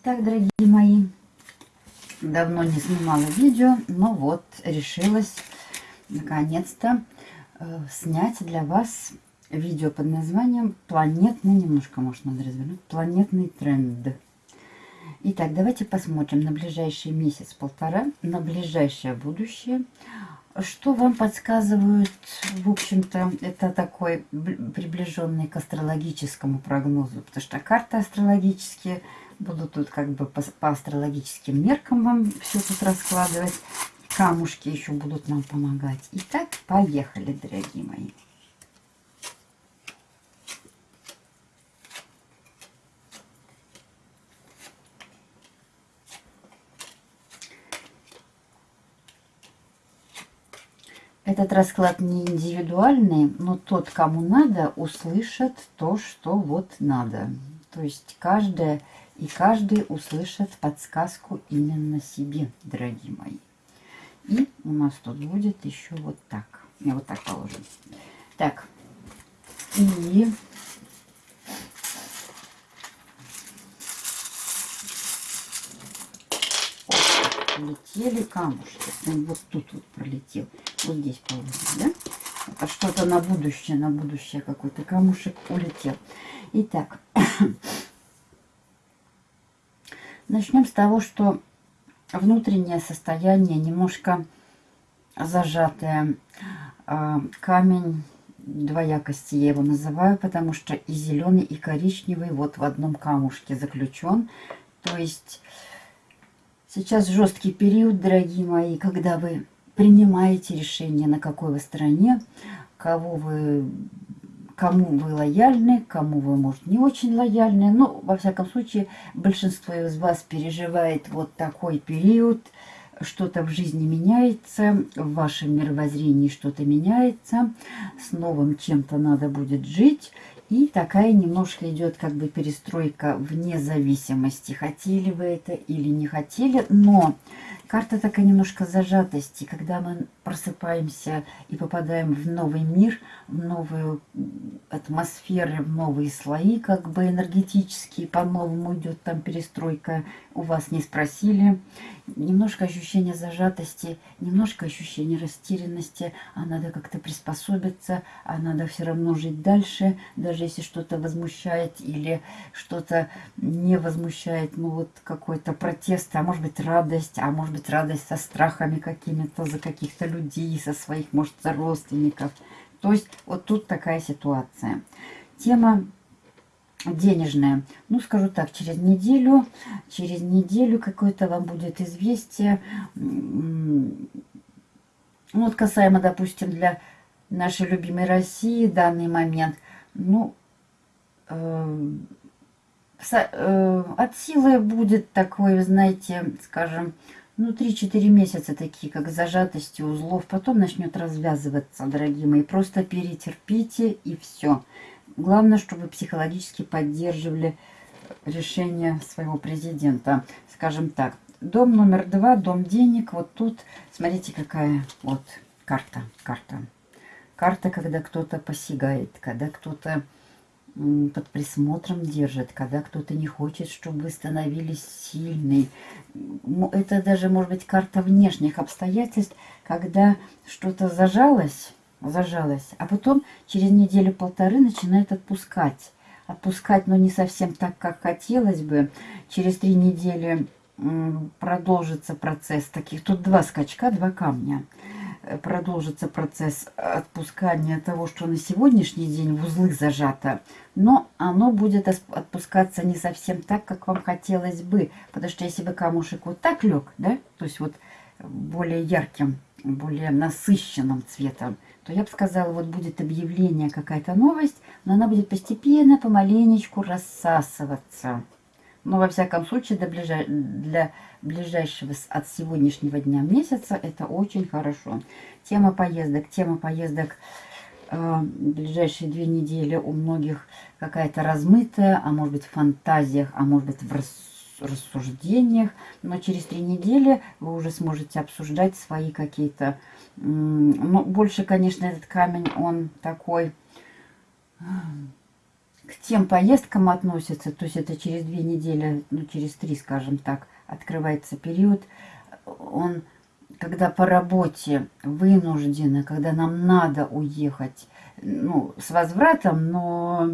Итак, дорогие мои, давно не снимала видео, но вот решилась наконец-то э, снять для вас видео под названием «Планетный», немножко, может, надо развернуть, «Планетный тренд». Итак, давайте посмотрим на ближайший месяц-полтора, на ближайшее будущее, что вам подсказывают, в общем-то, это такой приближенный к астрологическому прогнозу, потому что карты астрологические – Буду тут как бы по, по астрологическим меркам вам все тут раскладывать. Камушки еще будут нам помогать. Итак, поехали, дорогие мои. Этот расклад не индивидуальный, но тот, кому надо, услышит то, что вот надо. То есть каждая и каждый услышит подсказку именно себе, дорогие мои. И у нас тут будет еще вот так. Я вот так положим. Так. И Летели камушки. Вот тут вот пролетел. Вот здесь положим, да? Это что-то на будущее, на будущее какой-то камушек улетел. Итак, Начнем с того, что внутреннее состояние немножко зажатое. А, камень двоякости я его называю, потому что и зеленый, и коричневый вот в одном камушке заключен. То есть сейчас жесткий период, дорогие мои, когда вы принимаете решение, на какой вы стороне, кого вы кому вы лояльны, кому вы, может, не очень лояльны. Но, во всяком случае, большинство из вас переживает вот такой период. Что-то в жизни меняется, в вашем мировоззрении что-то меняется, с новым чем-то надо будет жить. И такая немножко идет как бы перестройка вне зависимости, хотели вы это или не хотели. Но карта такая немножко зажатости, когда мы просыпаемся и попадаем в новый мир, в новую атмосферу, в новые слои, как бы энергетические, по-новому идет там перестройка, у вас не спросили. Немножко ощущение зажатости, немножко ощущение растерянности, а надо как-то приспособиться, а надо все равно жить дальше, даже если что-то возмущает или что-то не возмущает, ну вот какой-то протест, а может быть радость, а может быть радость со страхами какими-то за каких-то людей со своих, может, родственников. То есть вот тут такая ситуация. Тема денежная. Ну, скажу так, через неделю, через неделю какое-то вам будет известие. Ну, вот касаемо, допустим, для нашей любимой России данный момент, ну, э, э, от силы будет такой, знаете, скажем, ну, 3-4 месяца такие, как зажатости узлов. Потом начнет развязываться, дорогие мои. Просто перетерпите и все. Главное, чтобы психологически поддерживали решение своего президента. Скажем так, дом номер два, дом денег. Вот тут, смотрите, какая вот карта. Карта. Карта, когда кто-то посягает, когда кто-то под присмотром держит, когда кто-то не хочет, чтобы вы становились сильной. Это даже может быть карта внешних обстоятельств, когда что-то зажалось, зажалось, а потом через неделю-полторы начинает отпускать. Отпускать, но не совсем так, как хотелось бы. Через три недели продолжится процесс таких. Тут два скачка, два камня продолжится процесс отпускания того, что на сегодняшний день в узлы зажато, но оно будет отпускаться не совсем так, как вам хотелось бы, потому что если бы камушек вот так лег, да, то есть вот более ярким, более насыщенным цветом, то я бы сказала, вот будет объявление, какая-то новость, но она будет постепенно, помаленечку рассасываться. Но, во всяком случае, для, ближай... ближайшего от сегодняшнего дня месяца это очень хорошо. Тема поездок. Тема поездок э, ближайшие две недели у многих какая-то размытая, а может быть в фантазиях, а может быть в рассуждениях. Но через три недели вы уже сможете обсуждать свои какие-то... Ну, больше, конечно, этот камень, он такой к тем поездкам относится, то есть это через две недели, ну через три, скажем так, открывается период, он, когда по работе вынуждены, когда нам надо уехать, ну, с возвратом, но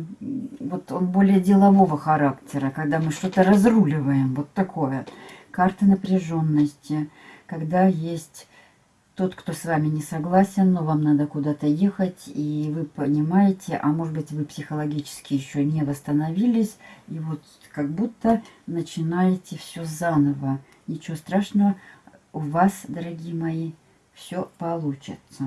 вот он более делового характера, когда мы что-то разруливаем, вот такое. Карта напряженности, когда есть тот, кто с вами не согласен, но вам надо куда-то ехать, и вы понимаете, а может быть вы психологически еще не восстановились, и вот как будто начинаете все заново. Ничего страшного, у вас, дорогие мои, все получится.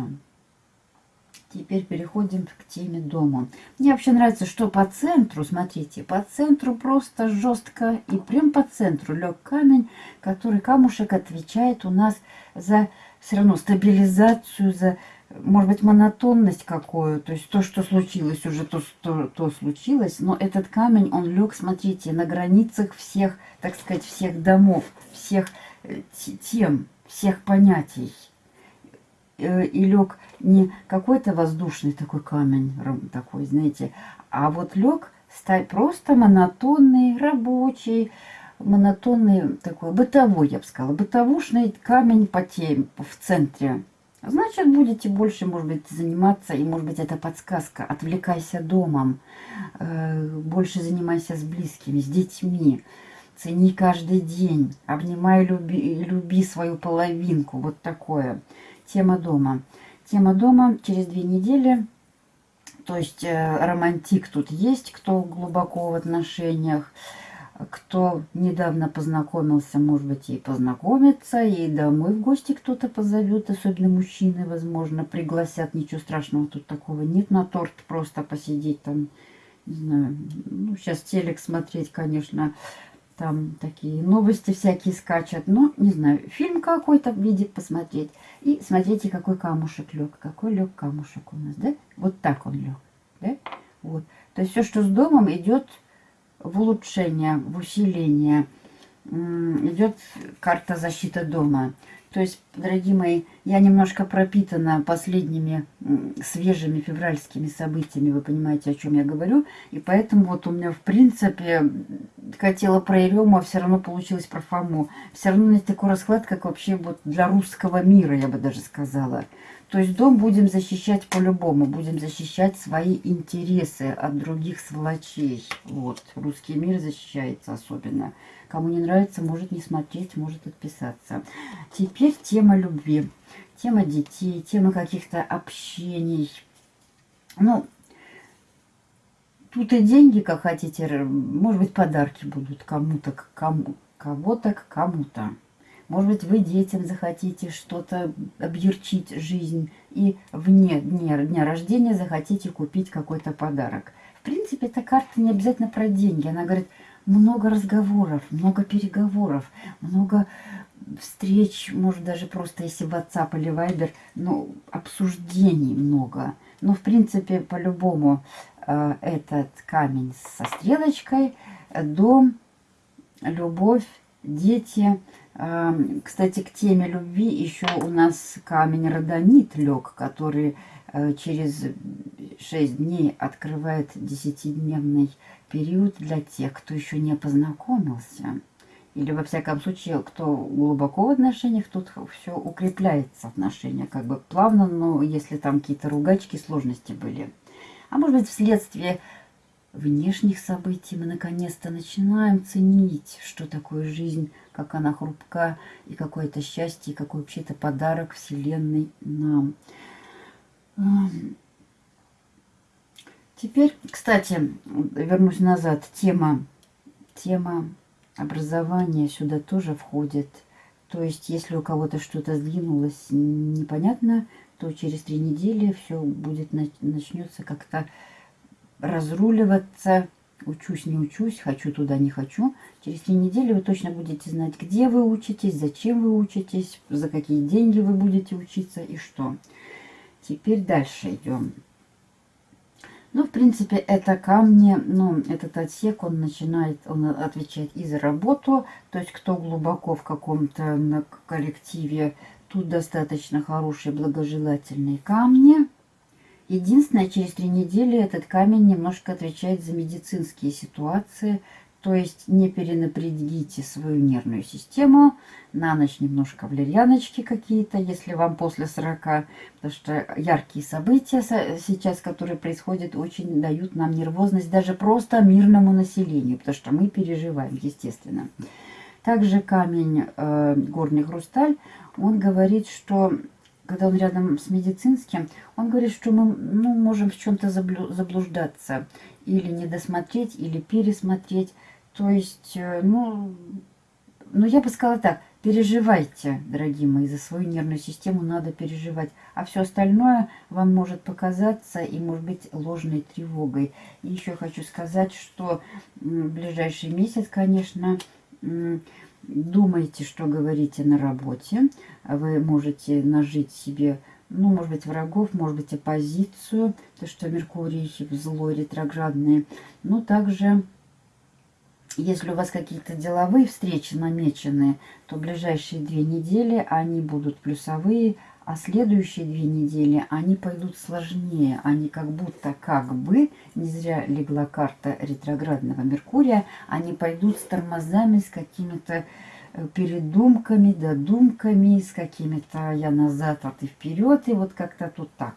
Теперь переходим к теме дома. Мне вообще нравится, что по центру, смотрите, по центру просто жестко и прям по центру лег камень, который камушек отвечает у нас за все равно стабилизацию, за, может быть, монотонность какую. То есть то, что случилось, уже то, то, то случилось. Но этот камень, он лег, смотрите, на границах всех, так сказать, всех домов, всех э, тем, всех понятий. Э, и лег не какой-то воздушный такой камень, такой, знаете, а вот лег просто монотонный, рабочий, монотонный такой, бытовой, я бы сказала, бытовушный камень по теме, в центре. Значит, будете больше, может быть, заниматься, и, может быть, это подсказка. Отвлекайся домом, э, больше занимайся с близкими, с детьми. Цени каждый день, обнимай, люби, люби свою половинку. Вот такое тема дома. Тема дома через две недели. То есть э, романтик тут есть, кто глубоко в отношениях, кто недавно познакомился, может быть, и познакомится, и домой в гости кто-то позовет, особенно мужчины, возможно, пригласят. Ничего страшного тут такого нет. На торт просто посидеть там, не знаю, ну, сейчас телек смотреть, конечно, там такие новости всякие скачут. Но, не знаю, фильм какой-то видит посмотреть. И смотрите, какой камушек лег. Какой лег камушек у нас, да? Вот так он лег, да? Вот. То есть все, что с домом, идет в улучшение, в усиление. Идет карта защиты дома. То есть, дорогие мои, я немножко пропитана последними свежими февральскими событиями, вы понимаете, о чем я говорю. И поэтому вот у меня, в принципе, хотела про Ерему, а все равно получилось про Фому. Все равно есть такой расклад, как вообще вот для русского мира, я бы даже сказала. То есть дом будем защищать по-любому, будем защищать свои интересы от других сволочей. Вот, русский мир защищается особенно. Кому не нравится, может не смотреть, может отписаться. Теперь тема любви, тема детей, тема каких-то общений. Ну, тут и деньги, как хотите, может быть, подарки будут кому-то, кому, кого-то к кому-то. Может быть, вы детям захотите что-то объерчить жизнь и вне дня, дня рождения захотите купить какой-то подарок. В принципе, эта карта не обязательно про деньги. Она говорит, много разговоров, много переговоров, много встреч, может даже просто если WhatsApp или Viber, ну, обсуждений много. Но, в принципе, по-любому э, этот камень со стрелочкой, дом, любовь, дети. Э, кстати, к теме любви еще у нас камень родонит лег, который э, через 6 дней открывает десятидневный период для тех, кто еще не познакомился. Или, во всяком случае, кто глубоко в отношениях, тут все укрепляется отношения. Как бы плавно, но если там какие-то ругачки, сложности были. А может быть, вследствие внешних событий мы наконец-то начинаем ценить, что такое жизнь, как она хрупка, и какое-то счастье, и какой вообще-то подарок Вселенной нам. Теперь, кстати, вернусь назад. Тема, тема образования сюда тоже входит. То есть, если у кого-то что-то сдвинулось непонятно, то через три недели все будет начнется как-то разруливаться. Учусь, не учусь, хочу туда, не хочу. Через три недели вы точно будете знать, где вы учитесь, зачем вы учитесь, за какие деньги вы будете учиться и что. Теперь дальше идем. Ну, в принципе, это камни, ну, этот отсек, он начинает, он отвечает и за работу, то есть кто глубоко в каком-то коллективе, тут достаточно хорошие благожелательные камни. Единственное, через три недели этот камень немножко отвечает за медицинские ситуации, то есть не перенапрягите свою нервную систему, на ночь немножко валерьяночки какие-то, если вам после 40, потому что яркие события сейчас, которые происходят, очень дают нам нервозность даже просто мирному населению, потому что мы переживаем, естественно. Также камень э, горный хрусталь, он говорит, что когда он рядом с медицинским, он говорит, что мы ну, можем в чем-то заблуждаться, или не досмотреть, или пересмотреть. То есть, э, ну, ну, я бы сказала так, переживайте, дорогие мои, за свою нервную систему надо переживать. А все остальное вам может показаться и может быть ложной тревогой. И еще хочу сказать, что в ближайший месяц, конечно, думайте, что говорите на работе. Вы можете нажить себе, ну, может быть, врагов, может быть, оппозицию, то, что Меркурий злой ретроградный. Ну, также если у вас какие-то деловые встречи намечены, то ближайшие две недели они будут плюсовые, а следующие две недели они пойдут сложнее. Они как будто, как бы, не зря легла карта ретроградного Меркурия, они пойдут с тормозами, с какими-то э, передумками, додумками, с какими-то я назад, а ты вперед, и вот как-то тут так.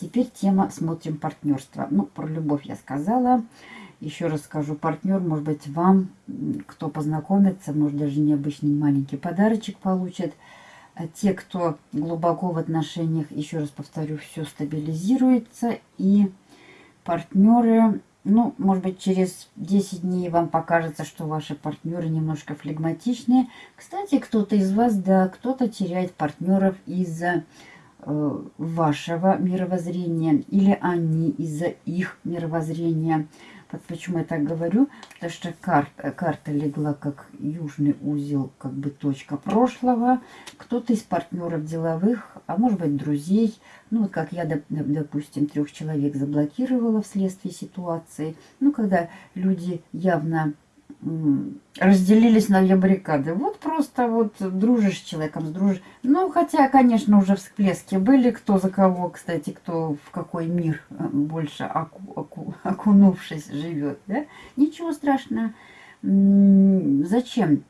Теперь тема «Смотрим партнерство». Ну, про любовь я сказала. Еще раз скажу, партнер, может быть, вам, кто познакомится, может, даже необычный маленький подарочек получит. А те, кто глубоко в отношениях, еще раз повторю, все стабилизируется. И партнеры, ну, может быть, через 10 дней вам покажется, что ваши партнеры немножко флегматичнее. Кстати, кто-то из вас, да, кто-то теряет партнеров из-за э, вашего мировоззрения или они из-за их мировоззрения. Почему я так говорю? Потому что карта, карта легла как южный узел, как бы точка прошлого. Кто-то из партнеров деловых, а может быть друзей, ну вот как я, допустим, трех человек заблокировала вследствие ситуации. Ну, когда люди явно разделились на две баррикады. Вот просто вот дружишь с человеком, дружишь. Ну, хотя, конечно, уже всплески были, кто за кого, кстати, кто в какой мир э, больше оку, оку, окунувшись живет, да? Ничего страшного. Зачем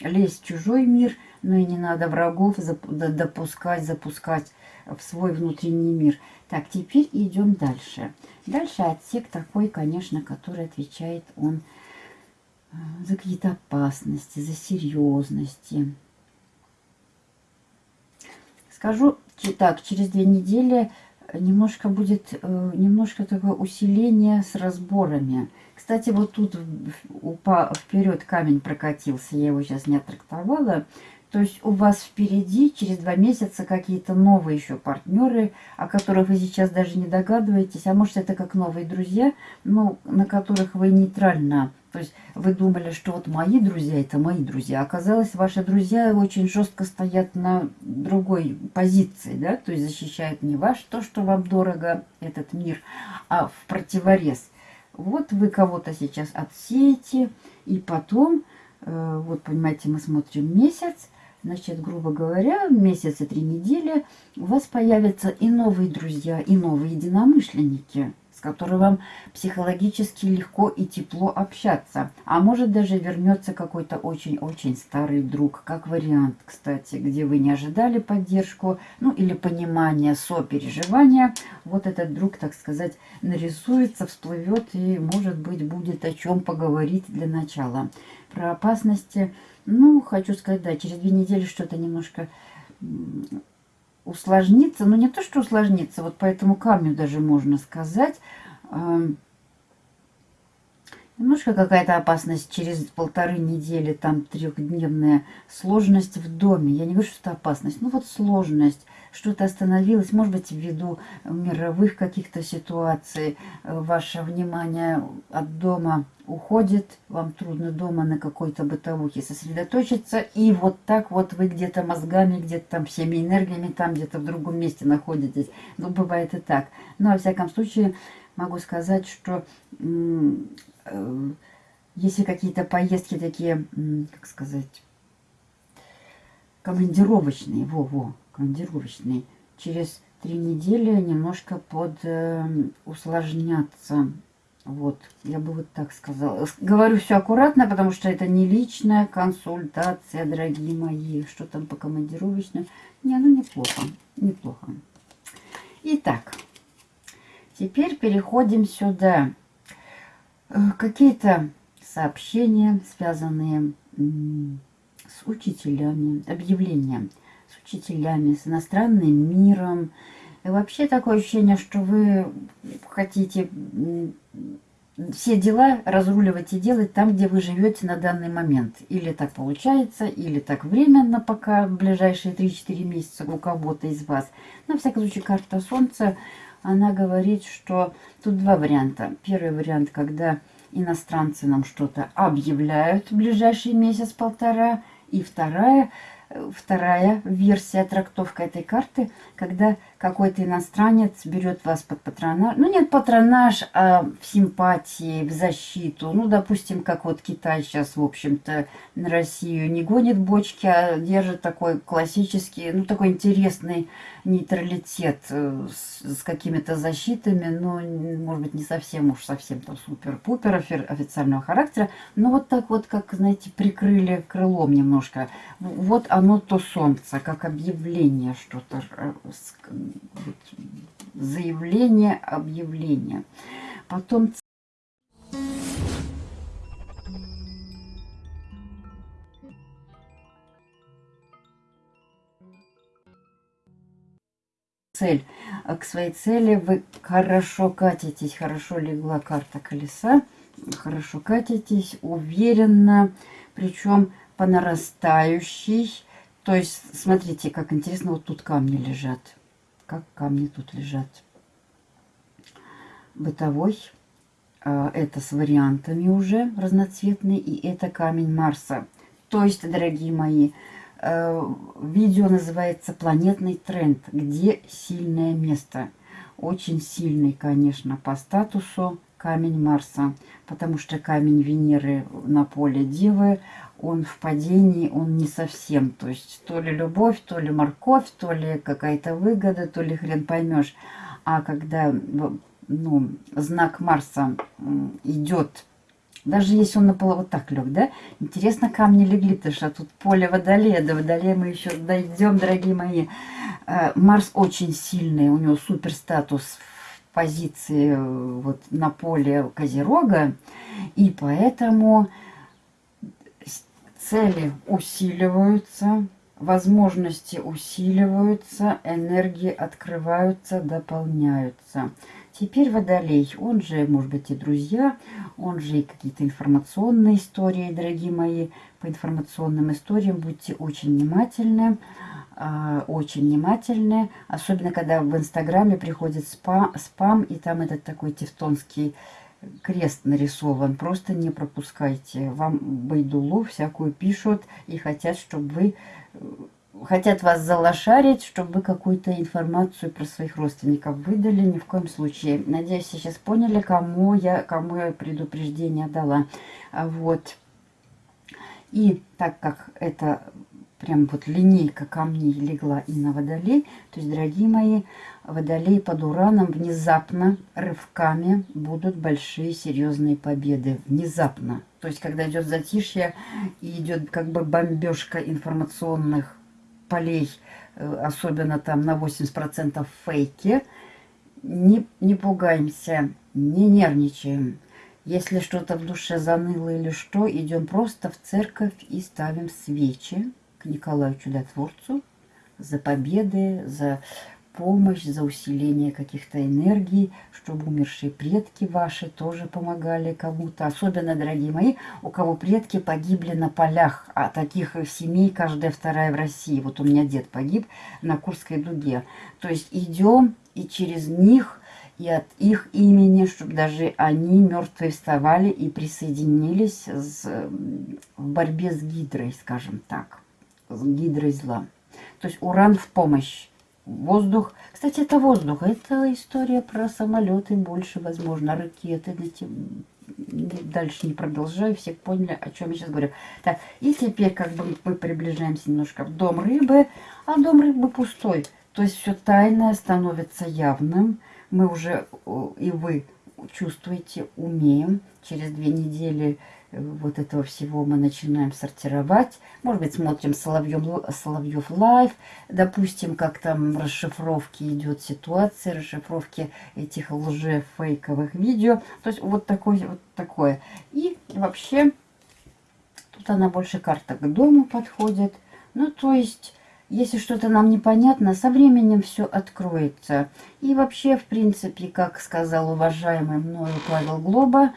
лезть в чужой мир, ну и не надо врагов допускать, запускать в свой внутренний мир. Так, теперь идем дальше. Дальше отсек такой, конечно, который отвечает он за какие-то опасности, за серьезности. Скажу так, через две недели немножко будет э, немножко такое усиление с разборами. Кстати, вот тут вперед камень прокатился, я его сейчас не оттрактовала. То есть у вас впереди через два месяца какие-то новые еще партнеры, о которых вы сейчас даже не догадываетесь. А может это как новые друзья, но на которых вы нейтрально. То есть вы думали, что вот мои друзья это мои друзья. Оказалось, ваши друзья очень жестко стоят на другой позиции. да, То есть защищают не ваш, то, что вам дорого, этот мир, а в противорез. Вот вы кого-то сейчас отсеете, и потом, э, вот понимаете, мы смотрим месяц, Значит, грубо говоря, месяц и три недели у вас появятся и новые друзья, и новые единомышленники, с которыми вам психологически легко и тепло общаться. А может даже вернется какой-то очень-очень старый друг, как вариант, кстати, где вы не ожидали поддержку, ну или понимание, сопереживания. Вот этот друг, так сказать, нарисуется, всплывет и, может быть, будет о чем поговорить для начала. Про опасности ну, хочу сказать, да, через две недели что-то немножко усложнится. Но не то, что усложнится, вот по этому камню даже можно сказать. Немножко какая-то опасность через полторы недели, там трехдневная сложность в доме. Я не говорю, что это опасность, ну вот сложность что-то остановилось, может быть, ввиду мировых каких-то ситуаций, э, ваше внимание от дома уходит, вам трудно дома на какой-то бытовухе сосредоточиться, и вот так вот вы где-то мозгами, где-то там всеми энергиями, там где-то в другом месте находитесь. Ну, бывает и так. Но, во всяком случае, могу сказать, что э, если какие-то поездки такие, как сказать, командировочные, во-во, командировочный, через три недели немножко под э, усложняться. Вот, я бы вот так сказала. Говорю все аккуратно, потому что это не личная консультация, дорогие мои. Что там по командировочным? Не, ну неплохо, неплохо. Итак, теперь переходим сюда. Э, какие-то сообщения, связанные с учителями, объявления учителями, с иностранным миром. И вообще такое ощущение, что вы хотите все дела разруливать и делать там, где вы живете на данный момент. Или так получается, или так временно, пока в ближайшие 3-4 месяца у кого-то из вас. На всякий случай карта Солнца, она говорит, что тут два варианта. Первый вариант, когда иностранцы нам что-то объявляют в ближайший месяц-полтора. И вторая, вторая версия, трактовка этой карты, когда какой-то иностранец берет вас под патронаж. Ну, нет патронаж, а в симпатии, в защиту. Ну, допустим, как вот Китай сейчас, в общем-то, на Россию не гонит бочки, а держит такой классический, ну, такой интересный нейтралитет э, с, с какими-то защитами, но, может быть, не совсем уж совсем там супер-пупер официального характера, но вот так вот, как, знаете, прикрыли крылом немножко. Вот оно то солнце, как объявление что-то э, заявление, объявление. Потом цель. А к своей цели вы хорошо катитесь, хорошо легла карта колеса, хорошо катитесь, уверенно, причем по нарастающей. То есть, смотрите, как интересно, вот тут камни лежат как камни тут лежат. Бытовой. А, это с вариантами уже разноцветный. И это камень Марса. То есть, дорогие мои, а, видео называется «Планетный тренд. Где сильное место?» Очень сильный, конечно, по статусу камень Марса, потому что камень Венеры на поле Девы, он в падении, он не совсем. То есть то ли любовь, то ли морковь, то ли какая-то выгода, то ли хрен поймешь. А когда ну, знак Марса идет, даже если он на полу вот так лег, да? Интересно, камни легли, потому что тут поле водолея, до водолея мы еще дойдем, дорогие мои. Э, Марс очень сильный, у него супер статус в позиции э, вот на поле Козерога, и поэтому цели усиливаются, возможности усиливаются, энергии открываются, дополняются. Теперь Водолей, он же, может быть, и друзья, он же и какие-то информационные истории, дорогие мои. По информационным историям будьте очень внимательны. А, очень внимательны, особенно когда в Инстаграме приходит спам, спам, и там этот такой тевтонский крест нарисован. Просто не пропускайте. Вам байдулу всякую пишут и хотят, чтобы вы... Хотят вас залошарить, чтобы вы какую-то информацию про своих родственников выдали. Ни в коем случае. Надеюсь, сейчас поняли, кому я, кому я предупреждение дала. Вот. И так как это прям вот линейка камней легла и на водолей. То есть, дорогие мои, водолей под ураном внезапно, рывками будут большие серьезные победы. Внезапно. То есть, когда идет затишье и идет как бы бомбежка информационных полей, э, особенно там на 80% фейки, не, не пугаемся, не нервничаем. Если что-то в душе заныло или что, идем просто в церковь и ставим свечи к Николаю Чудотворцу за победы, за помощь, за усиление каких-то энергий, чтобы умершие предки ваши тоже помогали кому-то. Особенно, дорогие мои, у кого предки погибли на полях, а таких семей каждая вторая в России. Вот у меня дед погиб на Курской дуге. То есть идем и через них и от их имени, чтобы даже они мертвые вставали и присоединились с, в борьбе с гидрой, скажем так гидрой зла. То есть уран в помощь. Воздух. Кстати, это воздух. Это история про самолеты больше, возможно, ракеты. Дальше не продолжаю. Все поняли, о чем я сейчас говорю. Так, и теперь как бы мы приближаемся немножко в дом рыбы. А дом рыбы пустой. То есть все тайное становится явным. Мы уже, о, и вы чувствуете, умеем. Через две недели э, вот этого всего мы начинаем сортировать. Может быть, смотрим Соловьев Live, допустим, как там расшифровки идет ситуация, расшифровки этих лже-фейковых видео. То есть вот такое, вот такое. И вообще, тут она больше карта к дому подходит. Ну, то есть если что-то нам непонятно, со временем все откроется. И вообще, в принципе, как сказал уважаемый мною Павел Глоба,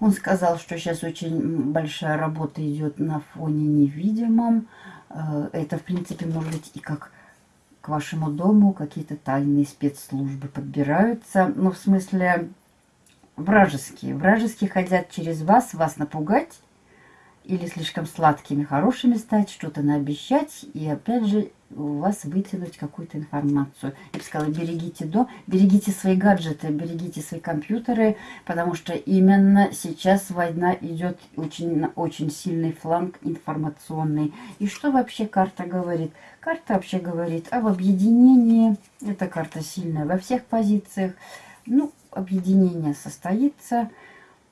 он сказал, что сейчас очень большая работа идет на фоне невидимом. Э, это, в принципе, может быть и как к вашему дому какие-то тайные спецслужбы подбираются. Ну, в смысле, вражеские. Вражеские хотят через вас, вас напугать или слишком сладкими, хорошими стать, что-то наобещать, и опять же у вас вытянуть какую-то информацию. Я бы сказала, берегите до, берегите свои гаджеты, берегите свои компьютеры, потому что именно сейчас война идет очень, очень сильный фланг информационный. И что вообще карта говорит? Карта вообще говорит об объединении. Эта карта сильная во всех позициях. Ну, объединение состоится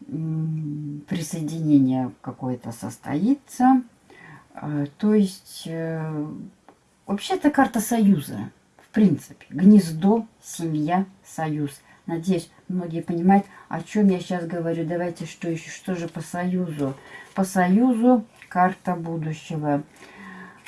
присоединение какое-то состоится. А, то есть, э, вообще это карта союза, в принципе. Гнездо, семья, союз. Надеюсь, многие понимают, о чем я сейчас говорю. Давайте, что еще, что же по союзу? По союзу карта будущего.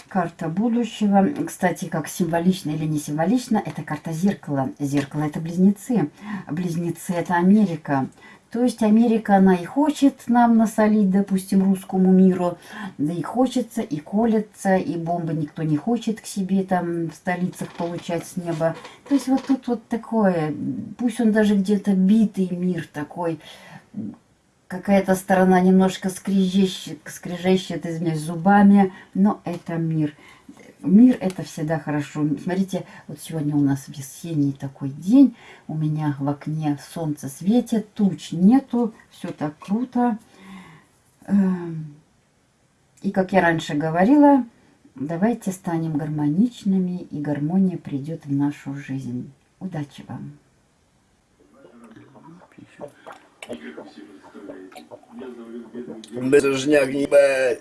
Карта будущего, кстати, как символично или не символично, это карта зеркала. Зеркало это близнецы. Близнецы это Америка. То есть Америка, она и хочет нам насолить, допустим, русскому миру, да и хочется, и колется, и бомбы никто не хочет к себе там в столицах получать с неба. То есть вот тут вот такое, пусть он даже где-то битый мир такой, какая-то сторона немножко скрежещет, скрежещет, извиняюсь, зубами, но это мир. Мир это всегда хорошо. Смотрите, вот сегодня у нас весенний такой день. У меня в окне солнце светит, туч нету. Все так круто. Эм, и как я раньше говорила, давайте станем гармоничными, и гармония придет в нашу жизнь. Удачи вам! Бережняк, ебать.